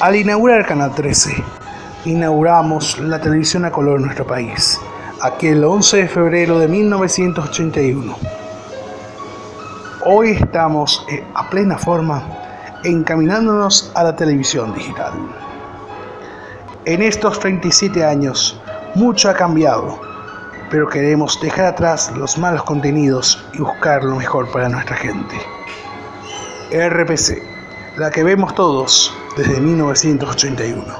Al inaugurar Canal 13, inauguramos la televisión a color en nuestro país, aquel 11 de febrero de 1981. Hoy estamos eh, a plena forma encaminándonos a la televisión digital. En estos 37 años, mucho ha cambiado, pero queremos dejar atrás los malos contenidos y buscar lo mejor para nuestra gente. RPC, la que vemos todos desde 1981.